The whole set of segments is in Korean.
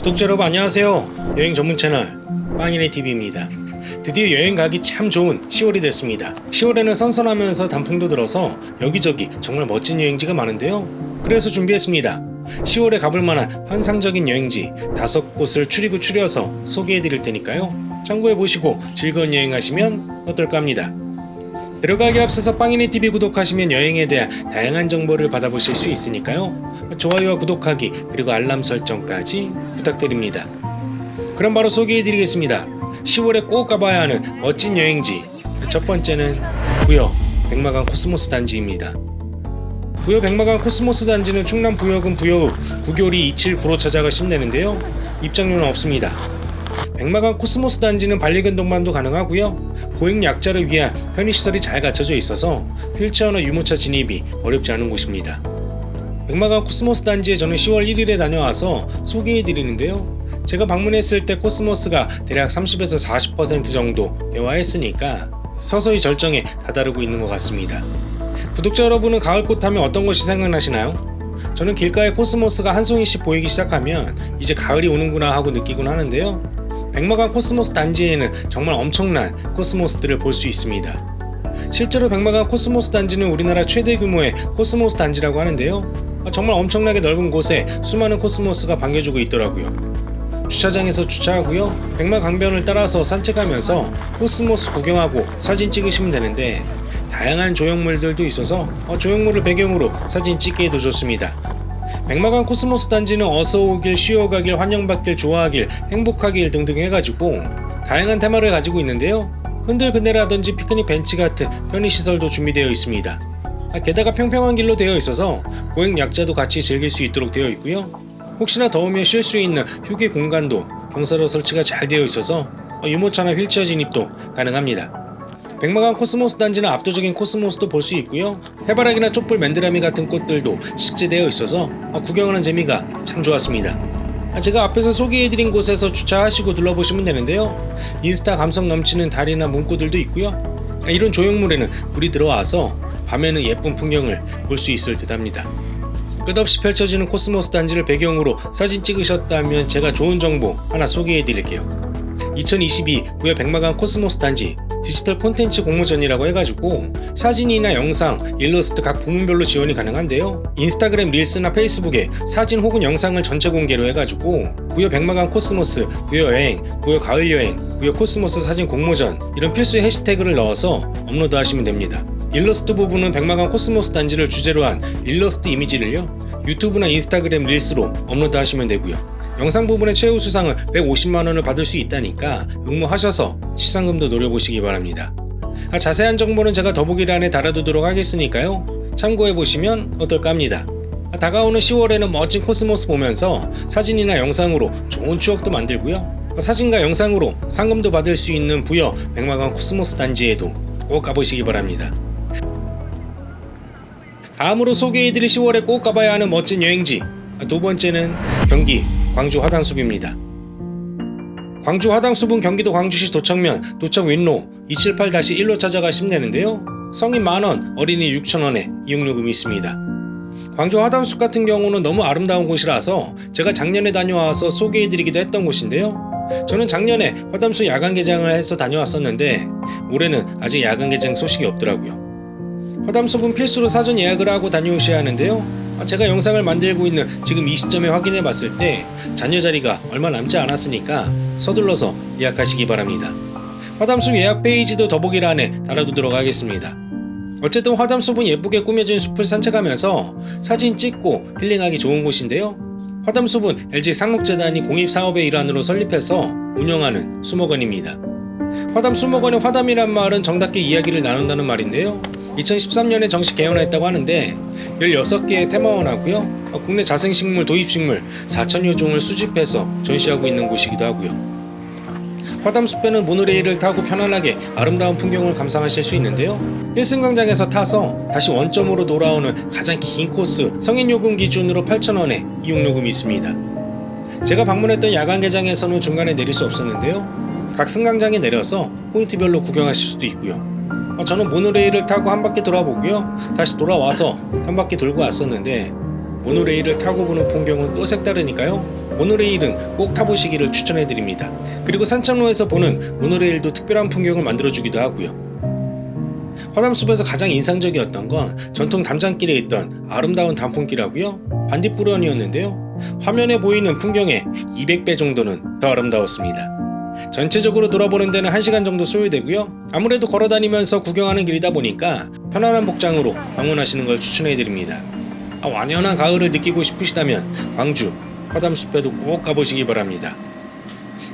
구독자 여러분 안녕하세요. 여행 전문 채널 빵이네 TV입니다. 드디어 여행 가기 참 좋은 10월이 됐습니다. 10월에는 선선하면서 단풍도 들어서 여기저기 정말 멋진 여행지가 많은데요. 그래서 준비했습니다. 10월에 가볼 만한 환상적인 여행지 다섯 곳을 추리고 추려서 소개해 드릴 테니까요. 참고해 보시고 즐거운 여행하시면 어떨까 합니다. 들어가기 앞서서 빵이네 TV 구독하시면 여행에 대한 다양한 정보를 받아보실 수 있으니까요 좋아요와 구독하기 그리고 알람 설정까지 부탁드립니다. 그럼 바로 소개해드리겠습니다. 10월에 꼭 가봐야 하는 멋진 여행지. 첫 번째는 부여 백마강 코스모스 단지입니다. 부여 백마강 코스모스 단지는 충남 부여군 부여읍 구교리 279로 찾아가시면 되는데요. 입장료는 없습니다. 백마강 코스모스 단지는 반려견 동반도 가능하고요. 보행 약자를 위한 편의시설이 잘 갖춰져 있어서 휠체어나 유모차 진입이 어렵지 않은 곳입니다 백마강 코스모스 단지에 저는 10월 1일에 다녀와서 소개해드리는데요. 제가 방문했을 때 코스모스가 대략 30에서 40% 정도 개화했으니까 서서히 절정에 다다르고 있는 것 같습니다. 구독자 여러분은 가을꽃 하면 어떤 것이 생각나시나요? 저는 길가에 코스모스가 한 송이씩 보이기 시작하면 이제 가을이 오는구나 하고 느끼곤 하는데요. 백마강 코스모스 단지에는 정말 엄청난 코스모스들을 볼 수 있습니다 실제로 백마강 코스모스 단지는 우리나라 최대 규모의 코스모스 단지라고 하는데요. 정말 엄청나게 넓은 곳에 수많은 코스모스가 반겨주고 있더라고요. 주차장에서 주차하고요. 백마강변을 따라서 산책하면서 코스모스 구경하고 사진 찍으시면 되는데 다양한 조형물들도 있어서 어, 조형물을 배경으로 사진 찍기에도 좋습니다. 백마강 코스모스 단지는 어서오길, 쉬어가길, 환영받길, 좋아하길, 행복하길 등등 해가지고 다양한 테마를 가지고 있는데요 흔들 그네라든지 피크닉 벤치 같은 편의시설도 준비되어 있습니다. 아, 게다가 평평한 길로 되어 있어서 보행 약자도 같이 즐길 수 있도록 되어 있고요. 혹시나 더우면 쉴 수 있는 휴게 공간도 경사로 설치가 잘 되어 있어서 유모차나 휠체어 진입도 가능합니다. 백마강 코스모스 단지는 압도적인 코스모스도 볼 수 있고요. 해바라기나 촛불 맨드라미 같은 꽃들도 식재되어 있어서 구경하는 재미가 참 좋았습니다 제가 앞에서 소개해드린 곳에서 주차하시고 둘러보시면 되는데요. 인스타 감성 넘치는 다리나 문구들도 있고요. 이런 조형물에는 불이 들어와서 밤에는 예쁜 풍경을 볼 수 있을 듯 합니다. 끝없이 펼쳐지는 코스모스 단지를 배경으로 사진 찍으셨다면 제가 좋은 정보 하나 소개해 드릴게요. 2022 부여 백마강 코스모스 단지 디지털 콘텐츠 공모전이라고 해가지고 사진이나 영상, 일러스트 각 부문별로 지원이 가능한데요. 인스타그램 릴스나 페이스북에 사진 혹은 영상을 전체 공개로 해가지고 부여 백마강 코스모스, 부여 여행, 부여 가을 여행, 부여 코스모스 사진 공모전 이런 필수 해시태그를 넣어서 업로드 하시면 됩니다. 일러스트 부분은 백마강 코스모스 단지를 주제로 한 일러스트 이미지를요. 유튜브나 인스타그램 릴스로 업로드 하시면 되고요 영상 부분의 최우수상은 150만원을 받을 수 있다니까 응모하셔서 시상금도 노려보시기 바랍니다. 아, 자세한 정보는 제가 더보기란에 달아두도록 하겠으니까요. 참고해보시면 어떨까 합니다. 아, 다가오는 10월에는 멋진 코스모스 보면서 사진이나 영상으로 좋은 추억도 만들고요. 아, 사진과 영상으로 상금도 받을 수 있는 부여 백마강 코스모스 단지에도 꼭 가보시기 바랍니다. 다음으로 소개해드릴 10월에 꼭 가봐야 하는 멋진 여행지. 두 번째는 경기 광주 화담숲입니다. 광주 화담숲은 경기도 광주시 도척면 도척윗로 278-1로 찾아가시면 되는데요. 성인 만원, 어린이 6천원에 이용요금이 있습니다. 광주 화담숲 같은 경우는 너무 아름다운 곳이라서 제가 작년에 다녀와서 소개해드리기도 했던 곳인데요. 저는 작년에 화담숲 야간 개장을 해서 다녀왔었는데 올해는 아직 야간 개장 소식이 없더라고요. 화담숲은 필수로 사전 예약을 하고 다녀오셔야 하는데요 제가 영상을 만들고 있는 지금 이 시점에 확인해 봤을 때 잔여 자리가 얼마 남지 않았으니까 서둘러서 예약하시기 바랍니다. 화담숲 예약 페이지도 더보기란에 달아두도록 하겠습니다. 어쨌든 화담숲은 예쁘게 꾸며진 숲을 산책하면서 사진 찍고 힐링하기 좋은 곳인데요. 화담숲은 LG 상록재단이 공익사업의 일환으로 설립해서 운영하는 수목원입니다. 화담 수목원의 화담이란 말은 정답게 이야기를 나눈다는 말인데요 2013년에 정식 개원했다고 하는데 16개의 테마원하고요. 국내 자생식물 도입식물 4천여 종을 수집해서 전시하고 있는 곳이기도 하고요. 화담숲에는 모노레일을 타고 편안하게 아름다운 풍경을 감상하실 수 있는데요. 1승강장에서 타서 다시 원점으로 돌아오는 가장 긴 코스 성인요금 기준으로 8,000원에 이용요금이 있습니다. 제가 방문했던 야간 개장에서는 중간에 내릴 수 없었는데요. 각 승강장에 내려서 포인트별로 구경하실 수도 있고요. 어, 저는 모노레일을 타고 한 바퀴 돌아보고요 다시 돌아와서 한 바퀴 돌고 왔었는데 모노레일을 타고 보는 풍경은 또 색다르니까요 모노레일은 꼭 타보시기를 추천해드립니다. 그리고 산책로에서 보는 모노레일도 특별한 풍경을 만들어주기도 하고요. 화담숲에서 가장 인상적이었던 건 전통 담장길에 있던 아름다운 단풍길하고요. 반딧불원이었는데요. 화면에 보이는 풍경의 200배 정도는 더 아름다웠습니다. 전체적으로 돌아보는 데는 1시간 정도 소요되고요. 아무래도 걸어다니면서 구경하는 길이다 보니까 편안한 복장으로 방문하시는 걸 추천해드립니다. 아, 완연한 가을을 느끼고 싶으시다면 광주 화담숲에도 꼭 가보시기 바랍니다.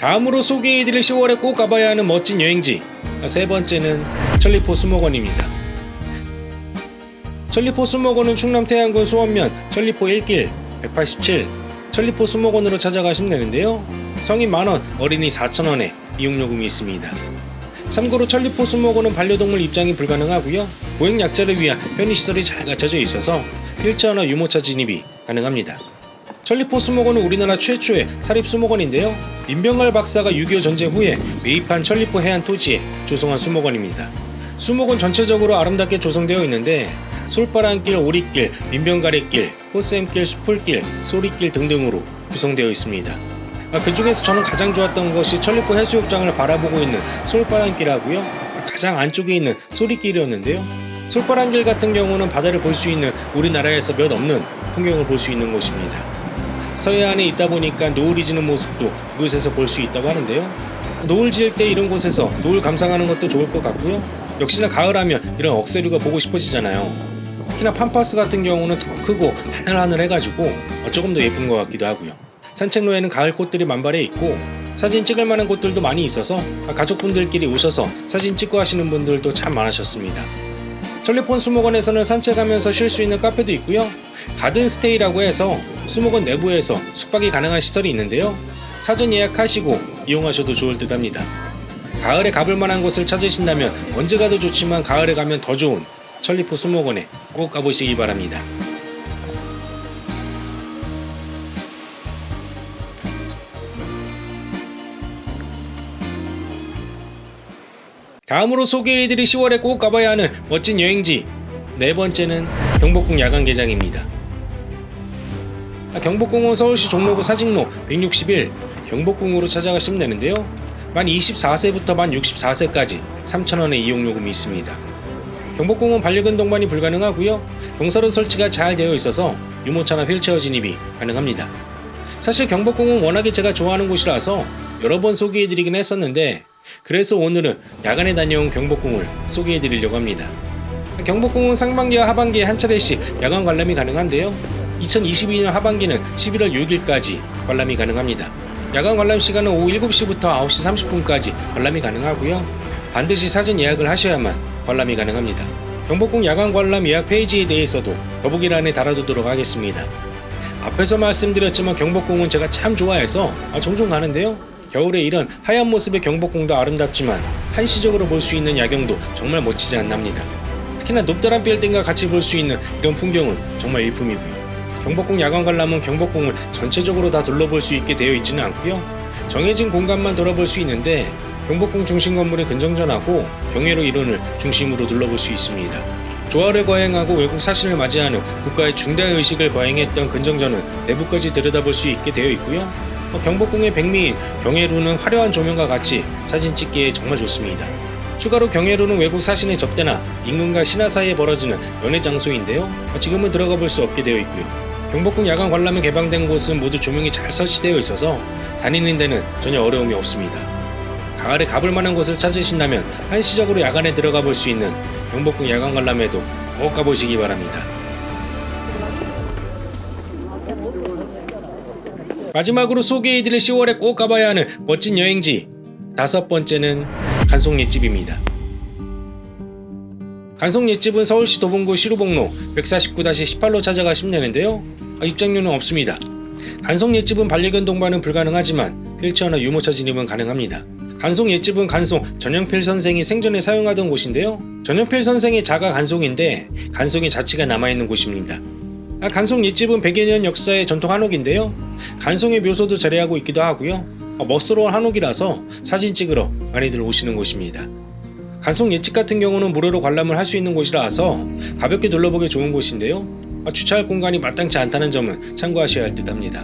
다음으로 소개해드릴 10월에 꼭 가봐야 하는 멋진 여행지 아, 세 번째는 천리포 수목원입니다. 천리포 수목원은 충남 태안군 수원면 천리포 1길 187 천리포 수목원으로 찾아가시면 되는데요. 성인 만원, 어린이 4천원에 이용요금이 있습니다. 참고로 천리포 수목원은 반려동물 입장이 불가능하고요. 보행 약자를 위한 편의시설이 잘 갖춰져 있어서 휠체어나 유모차 진입이 가능합니다. 천리포 수목원은 우리나라 최초의 사립 수목원인데요. 민병갈 박사가 6.25 전쟁 후에 매입한 천리포 해안 토지에 조성한 수목원입니다. 수목원 전체적으로 아름답게 조성되어 있는데 솔바람길, 오리길, 민병가래길, 호쌤길, 수풀길, 소리길 등등으로 구성되어 있습니다. 아, 그 중에서 저는 가장 좋았던 것이 천리포 해수욕장을 바라보고 있는 솔바람길하고요. 가장 안쪽에 있는 소리길이었는데요. 솔바람길 같은 경우는 바다를 볼 수 있는 우리나라에서 몇 없는 풍경을 볼 수 있는 곳입니다. 서해안에 있다 보니까 노을이 지는 모습도 이곳에서 볼 수 있다고 하는데요. 노을 지을 때 이런 곳에서 노을 감상하는 것도 좋을 것 같고요. 역시나 가을하면 이런 억새류가 보고 싶어지잖아요. 특히나 팜파스 같은 경우는 더 크고 하늘하늘 해가지고 조금 더 예쁜 것 같기도 하고요. 산책로에는 가을 꽃들이 만발해 있고 사진 찍을 만한 곳들도 많이 있어서 가족분들끼리 오셔서 사진 찍고 하시는 분들도 참 많으셨습니다. 천리폰 수목원에서는 산책하면서 쉴 수 있는 카페도 있고요. 가든 스테이라고 해서 수목원 내부에서 숙박이 가능한 시설이 있는데요. 사전 예약하시고 이용하셔도 좋을 듯 합니다. 가을에 가볼 만한 곳을 찾으신다면 언제 가도 좋지만 가을에 가면 더 좋은 천리포 수목원에 꼭 가보시기 바랍니다. 다음으로 소개해드릴 10월에 꼭 가봐야 하는 멋진 여행지 네 번째는 경복궁 야간개장입니다. 아, 경복궁은 서울시 종로구 사직로 161 경복궁으로 찾아가 시면 되는데요. 만 24세부터 만 64세까지 3,000원의 이용요금이 있습니다. 경복궁은 반려견 동반이 불가능하고요. 경사로 설치가 잘 되어 있어서 유모차나 휠체어 진입이 가능합니다. 사실 경복궁은 워낙에 제가 좋아하는 곳이라서 여러 번 소개해드리긴 했었는데 그래서 오늘은 야간에 다녀온 경복궁을 소개해드리려고 합니다. 경복궁은 상반기와 하반기에 한 차례씩 야간 관람이 가능한데요. 2022년 하반기는 11월 6일까지 관람이 가능합니다. 야간 관람 시간은 오후 7시부터 9시 30분까지 관람이 가능하고요. 반드시 사전 예약을 하셔야만 관람이 가능합니다. 경복궁 야간 관람 예약 페이지에 대해서도 더보기란에 달아두도록 하겠습니다. 앞에서 말씀드렸지만 경복궁은 제가 참 좋아해서 아, 종종 가는데요. 겨울에 이런 하얀 모습의 경복궁도 아름답지만 한시적으로 볼 수 있는 야경도 정말 멋지지 않납니다. 특히나 높다란 빌딩과 같이 볼 수 있는 이런 풍경은 정말 일품이고요. 경복궁 야간 관람은 경복궁을 전체적으로 다 둘러볼 수 있게 되어 있지는 않고요. 정해진 공간만 돌아볼 수 있는데 경복궁 중심 건물의 근정전하고 경회로 이론을 중심으로 둘러볼 수 있습니다. 조화를 거행하고 외국 사신을 맞이하는 국가의 중대 의식을 거행했던 근정전은 내부까지 들여다볼 수 있게 되어 있고요. 경복궁의 백미인 경회루는 화려한 조명과 같이 사진 찍기에 정말 좋습니다. 추가로 경회루는 외국 사신의 접대나 임금과 신하 사이에 벌어지는 연애 장소인데요. 지금은 들어가 볼 수 없게 되어 있고요. 경복궁 야간 관람이 개방된 곳은 모두 조명이 잘 설치되어 있어서 다니는 데는 전혀 어려움이 없습니다. 가을에 가볼 만한 곳을 찾으신다면 한시적으로 야간에 들어가 볼 수 있는 경복궁 야간 관람에도 꼭 가보시기 바랍니다. 마지막으로 소개해드릴 10월에 꼭 가봐야 하는 멋진 여행지 다섯 번째는 간송 옛집입니다. 간송 옛집은 서울시 도봉구 시루봉로 149-18로 찾아가시면 되는데요. 아, 입장료는 없습니다. 간송 옛집은 반려견 동반은 불가능하지만 휠체어나 유모차 진입은 가능합니다. 간송 옛집은 간송 전영필 선생이 생전에 사용하던 곳인데요. 전영필 선생의 자가 간송인데 간송의 자취가 남아있는 곳입니다. 아, 간송 옛집은 100여 년 역사의 전통 한옥인데요. 간송의 묘소도 자리하고 있기도 하고요. 어, 멋스러운 한옥이라서 사진 찍으러 많이들 오시는 곳입니다. 간송 옛집 같은 경우는 무료로 관람을 할 수 있는 곳이라서 가볍게 둘러보기 좋은 곳인데요. 아, 주차할 공간이 마땅치 않다는 점은 참고하셔야 할 듯 합니다.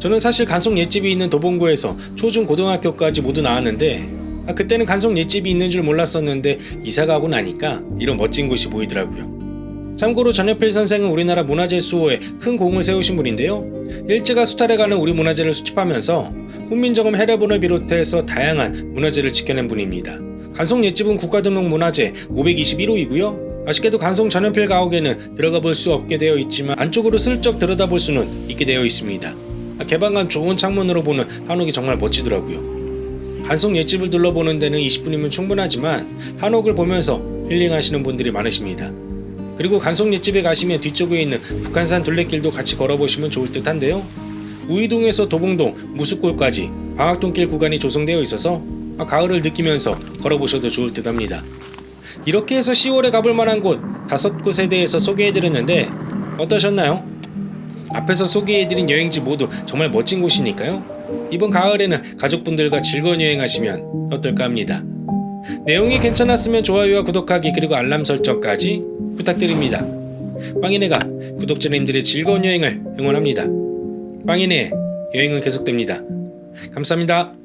저는 사실 간송 옛집이 있는 도봉구에서 초중 고등학교까지 모두 나왔는데 아, 그때는 간송 옛집이 있는 줄 몰랐었는데 이사 가고 나니까 이런 멋진 곳이 보이더라고요. 참고로 전여필 선생은 우리나라 문화재 수호에 큰 공을 세우신 분인데요. 일제가 수탈해 가는 우리 문화재를 수집하면서 훈민정음 해례본을 비롯해서 다양한 문화재를 지켜낸 분입니다. 간송 옛집은 국가등록 문화재 521호이고요. 아쉽게도 간송 전연필 가옥에는 들어가 볼 수 없게 되어 있지만 안쪽으로 슬쩍 들여다볼 수는 있게 되어 있습니다. 아, 개방감 좋은 창문으로 보는 한옥이 정말 멋지더라고요. 간송 옛집을 둘러보는 데는 20분이면 충분하지만 한옥을 보면서 힐링하시는 분들이 많으십니다. 그리고 간송 옛집에 가시면 뒤쪽에 있는 북한산 둘레길도 같이 걸어보시면 좋을 듯 한데요. 우이동에서 도봉동, 무수골까지 방학동길 구간이 조성되어 있어서 아, 가을을 느끼면서 걸어보셔도 좋을 듯 합니다. 이렇게 해서 10월에 가볼 만한 곳 다섯 곳에 대해서 소개해드렸는데 어떠셨나요? 앞에서 소개해드린 여행지 모두 정말 멋진 곳이니까요. 이번 가을에는 가족분들과 즐거운 여행하시면 어떨까 합니다. 내용이 괜찮았으면 좋아요와 구독하기 그리고 알람 설정까지 부탁드립니다. 빵이네가 구독자님들의 즐거운 여행을 응원합니다. 빵이네 여행은 계속됩니다. 감사합니다.